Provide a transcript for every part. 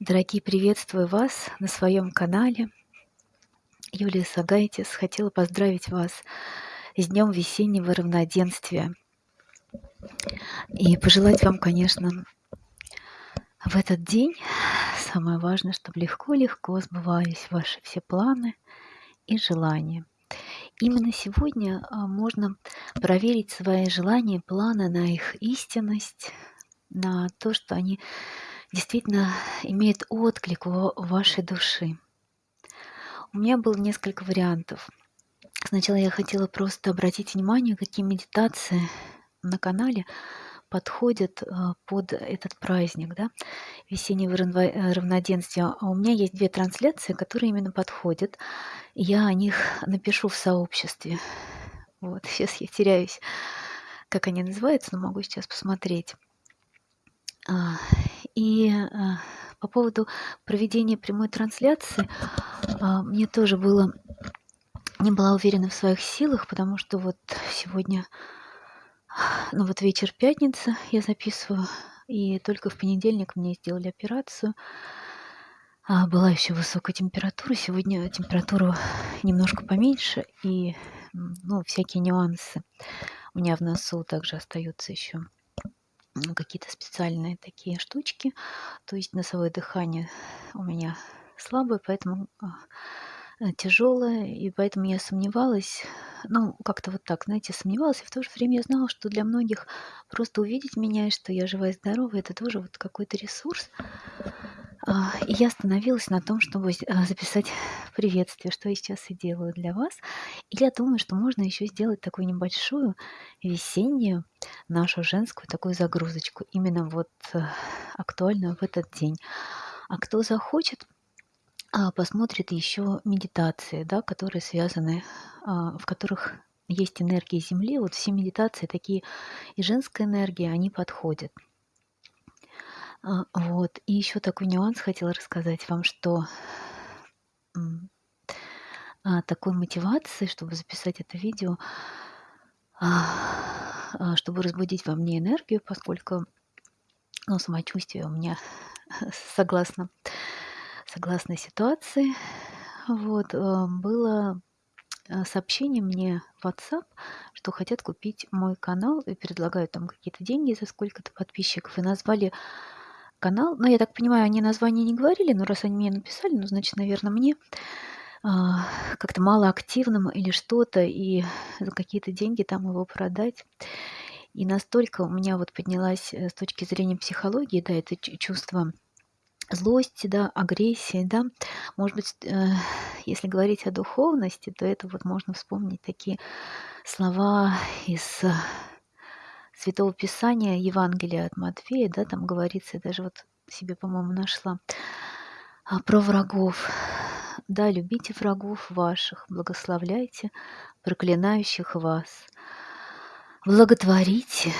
Дорогие, приветствую вас на своем канале. Юлия Сагайтис. Хотела поздравить вас с Днем весеннего равноденствия. И пожелать вам, конечно, в этот день самое важное, чтобы легко-легко сбывались ваши все планы и желания. Именно сегодня а, можно проверить свои желания, планы на их истинность, на то, что они действительно имеют отклик у вашей души. У меня было несколько вариантов. Сначала я хотела просто обратить внимание, какие медитации на канале подходят а, под этот праздник, да, весеннего э, равноденствия. А у меня есть две трансляции, которые именно подходят. Я о них напишу в сообществе. Вот, сейчас я теряюсь, как они называются, но могу сейчас посмотреть. А, и по поводу проведения прямой трансляции, мне тоже было не была уверена в своих силах, потому что вот сегодня ну вот вечер пятница я записываю, и только в понедельник мне сделали операцию. А была еще высокая температура. Сегодня температура немножко поменьше, и ну, всякие нюансы. У меня в носу также остаются еще какие-то специальные такие штучки. То есть носовое дыхание у меня слабое, поэтому а, тяжелая, и поэтому я сомневалась, ну, как-то вот так, знаете, сомневалась, и в то же время я знала, что для многих просто увидеть меня, и что я жива и здорова, это тоже вот какой-то ресурс. А, и я остановилась на том, чтобы а, записать приветствие, что я сейчас и делаю для вас. И я думаю, что можно еще сделать такую небольшую весеннюю нашу женскую такую загрузочку, именно вот э, актуальную в этот день. А кто захочет, а, посмотрит еще медитации, да, которые связаны, в которых есть энергия Земли. Вот все медитации такие и женская энергия, они подходят. А, вот. И еще такой нюанс хотела рассказать вам, что такой мотивации, чтобы записать это видео, чтобы разбудить во мне энергию, поскольку ну, самочувствие у меня согласно согласно ситуации. Вот, было сообщение мне в WhatsApp, что хотят купить мой канал и предлагают там какие-то деньги за сколько-то подписчиков. И назвали канал. Ну, я так понимаю, они название не говорили, но раз они мне написали, ну, значит, наверное, мне а, как-то мало активным или что-то, и за какие-то деньги там его продать. И настолько у меня вот поднялась э, с точки зрения психологии, да, это чувство злости, да, агрессии, да. Может быть, э, если говорить о духовности, то это вот можно вспомнить такие слова из Святого Писания, Евангелия от Матфея, да, там говорится, я даже вот себе, по-моему, нашла, а, про врагов. Да, любите врагов ваших, благословляйте проклинающих вас, благотворите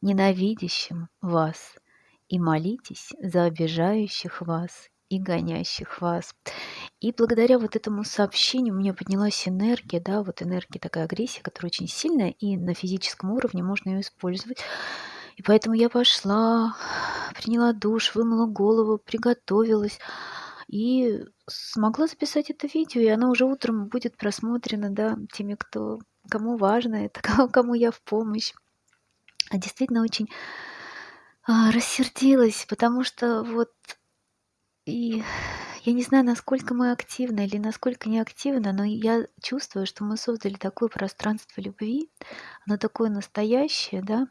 ненавидящим вас – и молитесь за обижающих вас и гонящих вас. И благодаря вот этому сообщению у меня поднялась энергия, да, вот энергия такая агрессия, которая очень сильная, и на физическом уровне можно ее использовать. И поэтому я пошла, приняла душ, вымыла голову, приготовилась и смогла записать это видео, и оно уже утром будет просмотрено, да, теми, кто, кому важно это, кому я в помощь. А действительно очень а, рассердилась, потому что вот и я не знаю, насколько мы активны или насколько не активны, но я чувствую, что мы создали такое пространство любви, оно такое настоящее, да,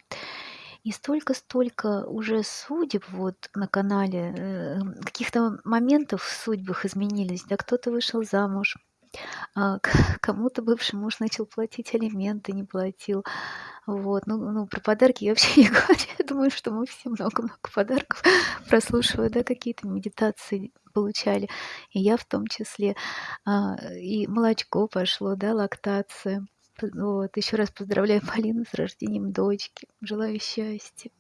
и столько-столько уже судеб вот на канале, э, каких-то моментов в судьбах изменились, да, кто-то вышел замуж, а, кому-то бывший муж начал платить алименты, не платил. Вот. Ну, ну, про подарки я вообще не говорю. Я думаю, что мы все много-много подарков прослушивая, да, какие-то медитации получали. И я в том числе. А, и молочко пошло, да, лактация. Вот. Еще раз поздравляю Полину с рождением дочки. Желаю счастья.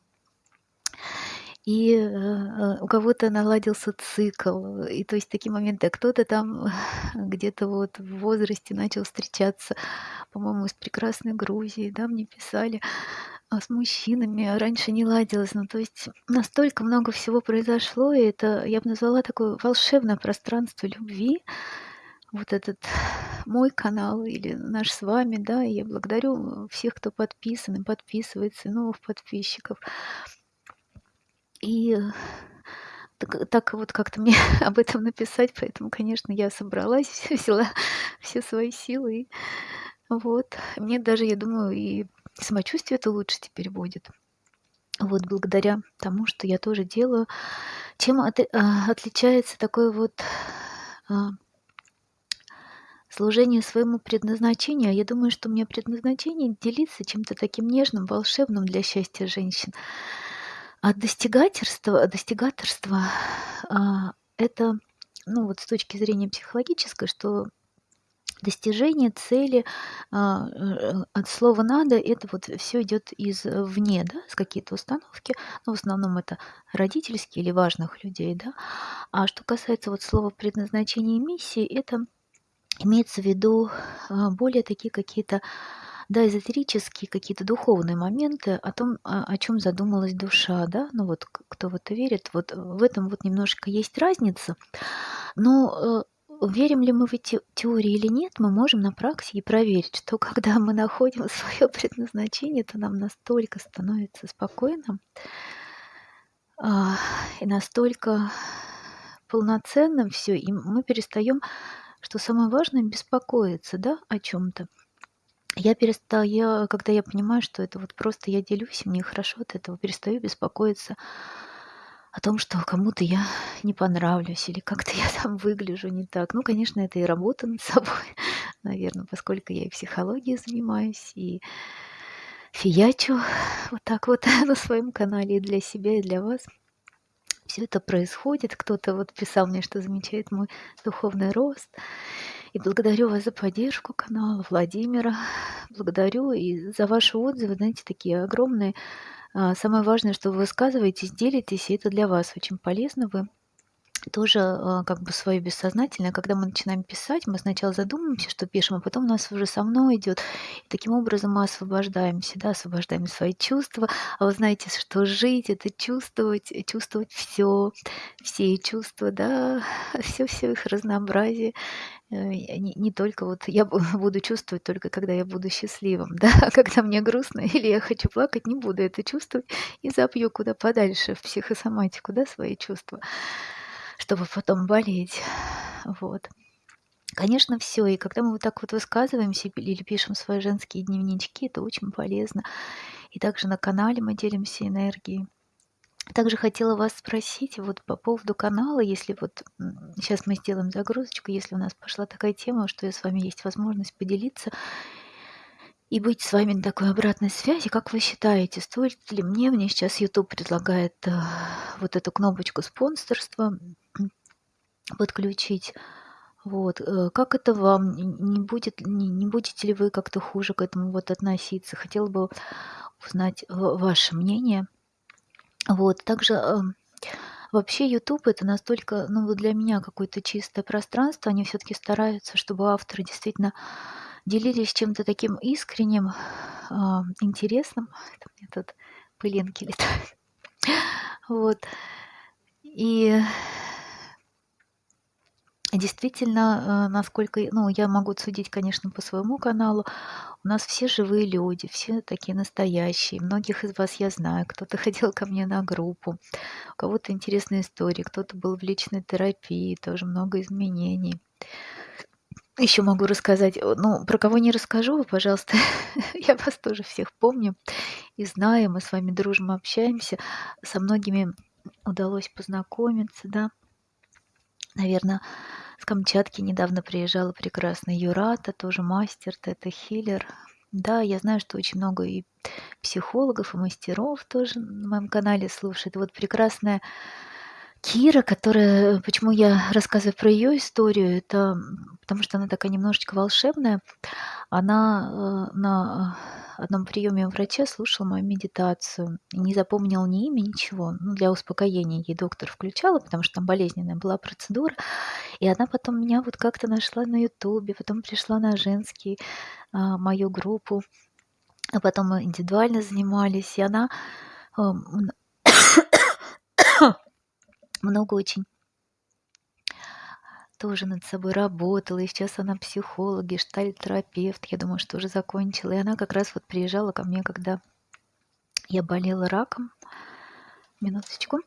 И, э, э, у кого-то наладился цикл, и то есть такие моменты. А кто-то там где-то вот в возрасте начал встречаться, по-моему, из прекрасной Грузии, да, мне писали, а, с мужчинами, а раньше не ладилось. Ну, то есть настолько много всего произошло, и это, я бы назвала, такое волшебное пространство любви. Вот этот мой канал или наш с вами, да, я благодарю всех, кто подписан и подписывается, и новых подписчиков. И так, так вот как-то мне об этом написать, поэтому, конечно, я собралась, взяла все свои силы. И вот. Мне даже, я думаю, и самочувствие это лучше теперь будет. Вот благодаря тому, что я тоже делаю. Чем от, а, отличается такое вот а, служение своему предназначению? Я думаю, что у меня предназначение делиться чем-то таким нежным, волшебным для счастья женщин. А достигаторство, достигаторство а, это, ну вот с точки зрения психологической, что достижение цели а, э, от слова надо, это вот все идет извне, да, с какие-то установки, но в основном это родительские или важных людей, да. А что касается вот слова предназначения и миссии, это имеется в виду а, более такие какие-то да, эзотерические какие-то духовные моменты о том, о, о чем задумалась душа, да, ну вот кто в это верит, вот в этом вот немножко есть разница, но э, верим ли мы в эти теории или нет, мы можем на практике проверить, что когда мы находим свое предназначение, то нам настолько становится спокойно а, и настолько полноценным все, и мы перестаем, что самое важное, беспокоиться, да, о чем-то. Я перестала, я, когда я понимаю, что это вот просто я делюсь, и мне хорошо от этого, перестаю беспокоиться о том, что кому-то я не понравлюсь или как-то я там выгляжу не так. Ну, конечно, это и работа над собой, наверное, поскольку я и психологией занимаюсь, и фиячу вот так вот на своем канале и для себя, и для вас. Все это происходит. Кто-то вот писал мне, что замечает мой духовный рост. И благодарю вас за поддержку канала Владимира. Благодарю и за ваши отзывы, знаете, такие огромные. А, самое важное, что вы высказываетесь, делитесь, и это для вас очень полезно. Вы тоже а, как бы свое бессознательное, когда мы начинаем писать, мы сначала задумываемся, что пишем, а потом у нас уже со мной идет. И таким образом мы освобождаемся, да, освобождаем свои чувства. А вы знаете, что жить это чувствовать, чувствовать все, все чувства, да, все-все их разнообразие. Э, не, не только вот я буду чувствовать только когда я буду счастливым, да, а когда мне грустно или я хочу плакать, не буду это чувствовать и запью куда подальше в психосоматику, да, свои чувства чтобы потом болеть. Вот. Конечно, все. И когда мы вот так вот высказываемся или пишем свои женские дневнички, это очень полезно. И также на канале мы делимся энергией. Также хотела вас спросить вот по поводу канала, если вот сейчас мы сделаем загрузочку, если у нас пошла такая тема, что с вами есть возможность поделиться и быть с вами на такой обратной связи. Как вы считаете, стоит ли мне, мне сейчас YouTube предлагает э, вот эту кнопочку спонсорства подключить. Вот. Э, как это вам? Не, будет, не, не будете ли вы как-то хуже к этому вот относиться? Хотела бы узнать э, ваше мнение. Вот. Также э, вообще YouTube это настолько, ну, для меня какое-то чистое пространство. Они все-таки стараются, чтобы авторы действительно делились чем-то таким искренним, интересным. Это у тут пылинки летают. Вот. И действительно, а, насколько, ну, я могу судить, конечно, по своему каналу, у нас все живые люди, все такие настоящие. Многих из вас я знаю. Кто-то ходил ко мне на группу, у кого-то интересные истории, кто-то был в личной терапии, тоже много изменений. Еще могу рассказать, ну, про кого не расскажу, вы, пожалуйста, я вас тоже всех помню и знаю, мы с вами дружим, общаемся, со многими удалось познакомиться, да. Наверное, с Камчатки недавно приезжала прекрасная Юрата, тоже мастер, это хиллер. Да, я знаю, что очень много и психологов, и мастеров тоже на моем канале слушает. Вот прекрасная Кира, которая, почему я рассказываю про ее историю, это потому что она такая немножечко волшебная. Она э, на одном приеме у врача слушал мою медитацию. Не запомнил ни имя, ничего. Ну, для успокоения ей доктор включала, потому что там болезненная была процедура. И она потом меня вот как-то нашла на ютубе, потом пришла на женский, а, мою группу, а потом мы индивидуально занимались, и она а, много очень тоже над собой работала, и сейчас она психолог, гештальт-терапевт, я думаю, что уже закончила. И она как раз вот приезжала ко мне, когда я болела раком. Минуточку.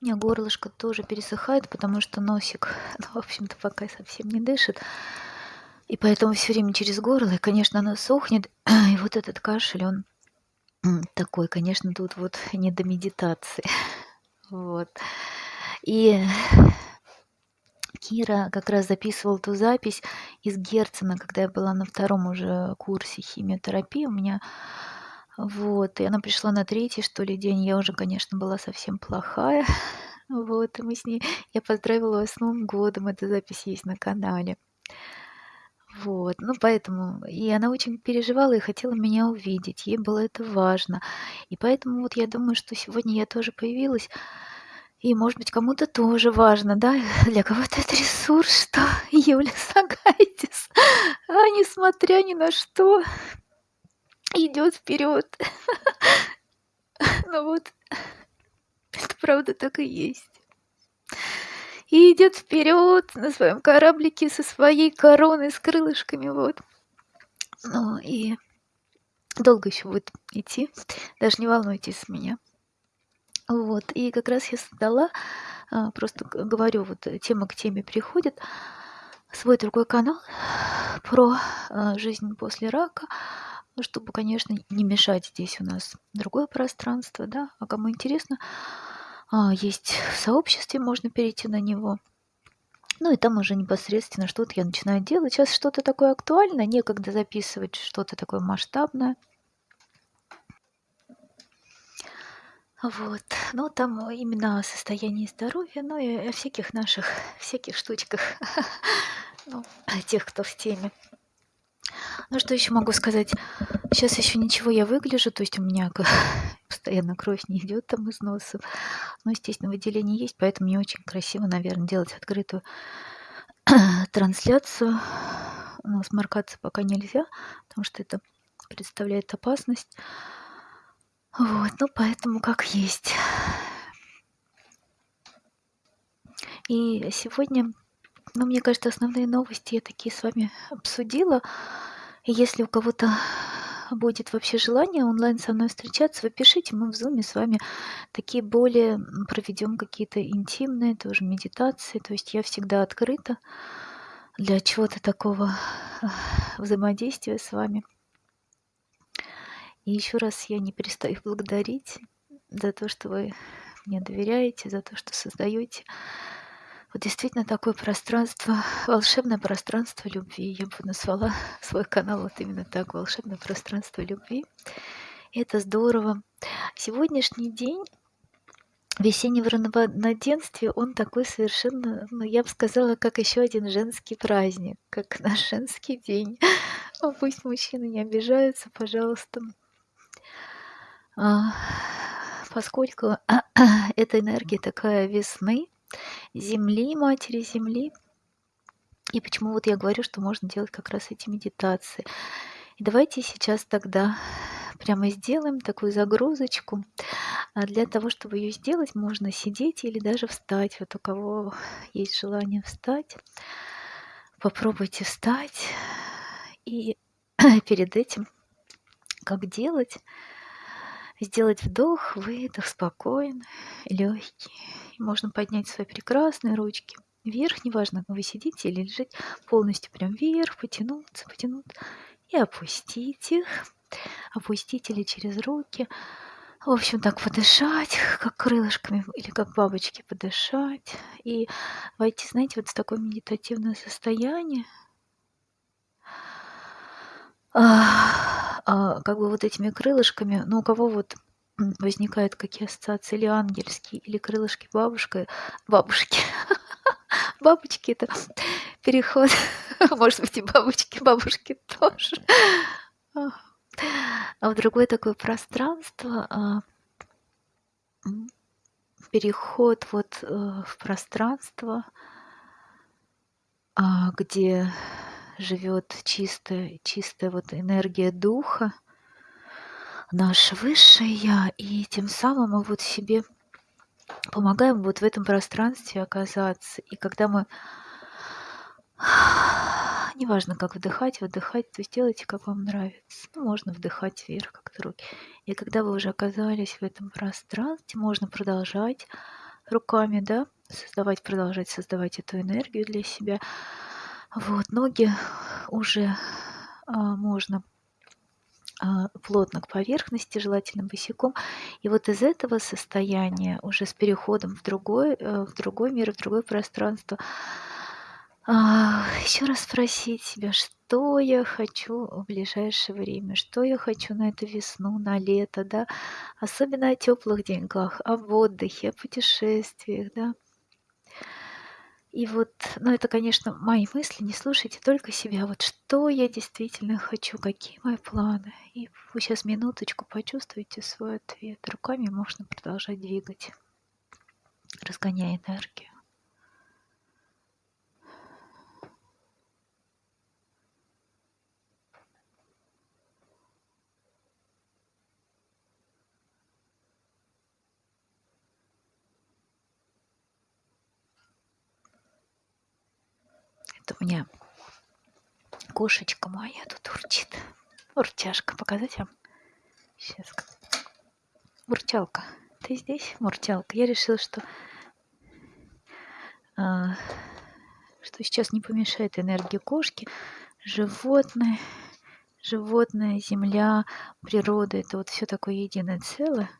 У меня горлышко тоже пересыхает, потому что носик, ну, в общем-то, пока совсем не дышит. И поэтому все время через горло, и, конечно, оно сохнет. И вот этот кашель, он такой, конечно, тут вот не до медитации. Вот. И Кира как раз записывал ту запись из Герцена, когда я была на втором уже курсе химиотерапии у меня. Вот, и она пришла на третий, что ли, день. Я уже, конечно, была совсем плохая. Вот, и мы с ней... Я поздравила ее с Новым годом. Эта запись есть на канале. Вот, ну поэтому, и она очень переживала и хотела меня увидеть, ей было это важно. И поэтому вот я думаю, что сегодня я тоже появилась и, может быть, кому-то тоже важно, да, для кого-то это ресурс, что Юля Сагайтис, а несмотря ни на что, идет вперед. Ну вот, это правда так и есть. И идет вперед на своем кораблике со своей короной с крылышками, вот. Ну и долго еще будет идти, даже не волнуйтесь меня. Вот, и как раз я создала, а, просто говорю, вот тема к теме приходит, свой другой канал про а, жизнь после рака, чтобы, конечно, не мешать здесь у нас другое пространство, да, а кому интересно, есть в сообществе, можно перейти на него. Ну и там уже непосредственно что-то я начинаю делать. Сейчас что-то такое актуальное, некогда записывать что-то такое масштабное. Вот. Ну, там именно о состоянии здоровья, ну и о всяких наших, всяких штучках, ну, тех, кто в теме. Ну, что еще могу сказать? Сейчас еще ничего я выгляжу, то есть у меня постоянно кровь не идет там из носа. Но, естественно, выделение есть, поэтому мне очень красиво, наверное, делать открытую трансляцию. Но сморкаться пока нельзя, потому что это представляет опасность. Вот, ну поэтому как есть. И сегодня, ну, мне кажется, основные новости я такие с вами обсудила. Если у кого-то будет вообще желание онлайн со мной встречаться, вы пишите, мы в зуме с вами такие более проведем какие-то интимные тоже медитации. То есть я всегда открыта для чего-то такого взаимодействия с вами. И еще раз я не перестаю благодарить за то, что вы мне доверяете, за то, что создаете вот действительно такое пространство, волшебное пространство любви. Я бы назвала свой канал вот именно так, волшебное пространство любви. И это здорово. Сегодняшний день весеннего равноденствия, он такой совершенно, ну, я бы сказала, как еще один женский праздник, как наш женский день. Пусть мужчины не обижаются, пожалуйста. А, поскольку эта энергия такая весны, земли, матери земли, и почему вот я говорю, что можно делать как раз эти медитации. И давайте сейчас тогда прямо сделаем такую загрузочку. А для того, чтобы ее сделать, можно сидеть или даже встать. Вот у кого есть желание встать, попробуйте встать. И перед этим, как делать, сделать вдох, выдох спокойно, легкий. Можно поднять свои прекрасные ручки вверх, неважно, вы сидите или лежите, полностью прям вверх, потянуться, потянуться и опустить их. Опустить или через руки. В общем, так подышать, как крылышками или как бабочки подышать. И войти, знаете, вот в такое медитативное состояние. А, а, как бы вот этими крылышками, ну, у кого вот возникают какие ассоциации, или ангельские, или крылышки бабушка, бабушки. Бабочки это переход, может быть, и бабочки, бабушки тоже. а в другое такое пространство, а, переход вот э, в пространство, а, где живет чистая, чистая вот энергия духа, наше высшее я, и тем самым мы вот себе помогаем вот в этом пространстве оказаться. И когда мы неважно, как вдыхать, выдыхать, то есть делайте, как вам нравится. Ну, можно вдыхать вверх, как-то руки. И когда вы уже оказались в этом пространстве, можно продолжать руками, да, создавать, продолжать создавать эту энергию для себя. Вот, ноги уже а, можно а, плотно к поверхности, желательно босиком. И вот из этого состояния, уже с переходом в другой, э, в другой мир, в другое пространство, а, еще раз спросить себя, что я хочу в ближайшее время, что я хочу на эту весну, на лето, да, особенно о теплых деньгах, об отдыхе, о путешествиях, да. И вот, ну это, конечно, мои мысли, не слушайте только себя. Вот что я действительно хочу, какие мои планы. И вы сейчас минуточку почувствуете свой ответ. Руками можно продолжать двигать, разгоняя энергию. У меня кошечка моя тут урчит. Урчашка. Показать вам? Сейчас. Мурчалка. Ты здесь, Мурчалка? Я решила, что, а, что сейчас не помешает энергии кошки. Животное, животное, земля, природа. Это вот все такое единое целое.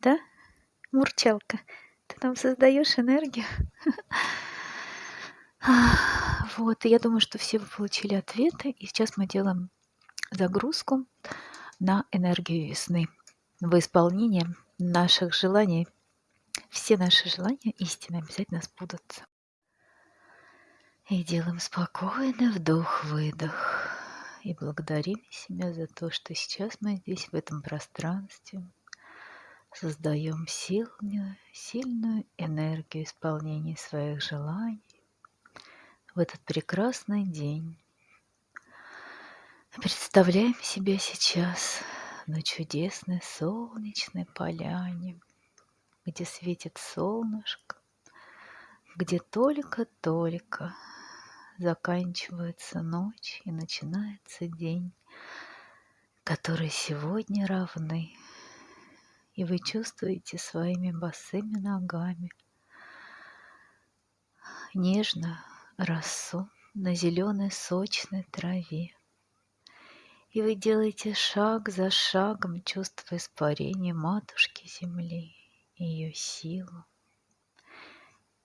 Да, Мурчалка? Ты там создаешь энергию? Вот, и я думаю, что все вы получили ответы, и сейчас мы делаем загрузку на энергию весны в исполнении наших желаний. Все наши желания истины обязательно сбудутся. И делаем спокойно вдох-выдох. И благодарим себя за то, что сейчас мы здесь, в этом пространстве, создаем сильную, сильную энергию исполнения своих желаний, в этот прекрасный день. Представляем себя сейчас на чудесной солнечной поляне, где светит солнышко, где только-только заканчивается ночь и начинается день, который сегодня равны. И вы чувствуете своими босыми ногами нежно росу на зеленой сочной траве. И вы делаете шаг за шагом, чувствуя испарение матушки земли, ее силу.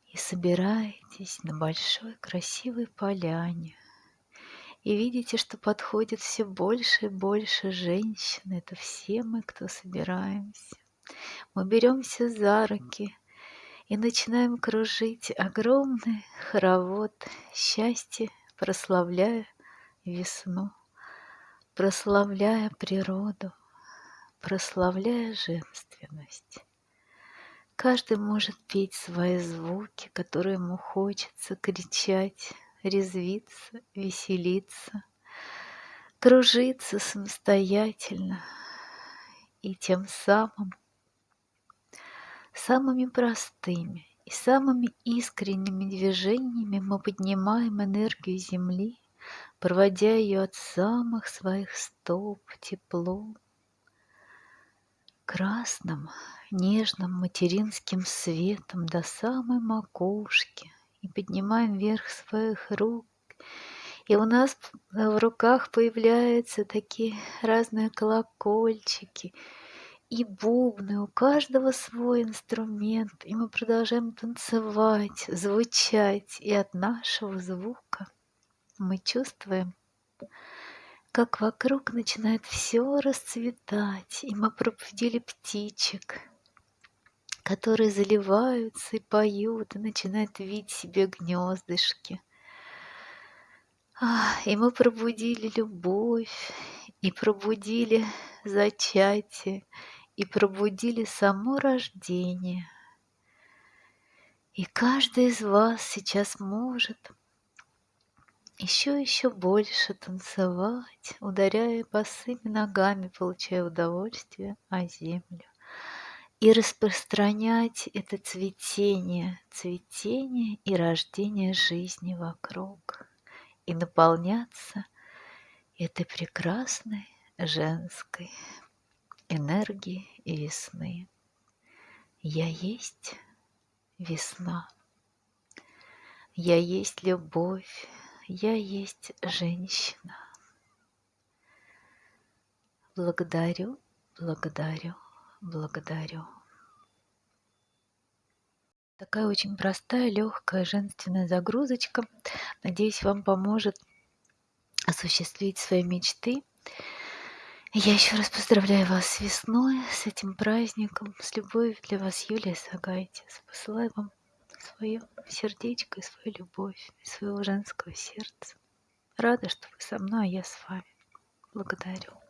И собираетесь на большой красивой поляне. И видите, что подходит все больше и больше женщин. Это все мы, кто собираемся. Мы беремся за руки – и начинаем кружить огромный хоровод счастья, прославляя весну, прославляя природу, прославляя женственность. Каждый может петь свои звуки, которые ему хочется, кричать, резвиться, веселиться, кружиться самостоятельно и тем самым Самыми простыми и самыми искренними движениями мы поднимаем энергию Земли, проводя ее от самых своих стоп теплом, красным, нежным материнским светом до самой макушки и поднимаем вверх своих рук. И у нас в руках появляются такие разные колокольчики – и бубны, у каждого свой инструмент, и мы продолжаем танцевать, звучать, и от нашего звука мы чувствуем, как вокруг начинает все расцветать, и мы пробудили птичек, которые заливаются и поют, и начинают видеть себе гнездышки. И мы пробудили любовь, и пробудили зачатие, и пробудили само рождение. И каждый из вас сейчас может еще еще больше танцевать, ударяя босыми ногами, получая удовольствие о землю. И распространять это цветение, цветение и рождение жизни вокруг и наполняться этой прекрасной женской энергией весны. Я есть весна. Я есть любовь. Я есть женщина. Благодарю, благодарю, благодарю. Такая очень простая, легкая, женственная загрузочка. Надеюсь, вам поможет осуществить свои мечты. Я еще раз поздравляю вас с весной, с этим праздником, с любовью для вас, Юлия Сагайтис. Посылаю вам свое сердечко и свою любовь, своего женского сердца. Рада, что вы со мной, а я с вами. Благодарю.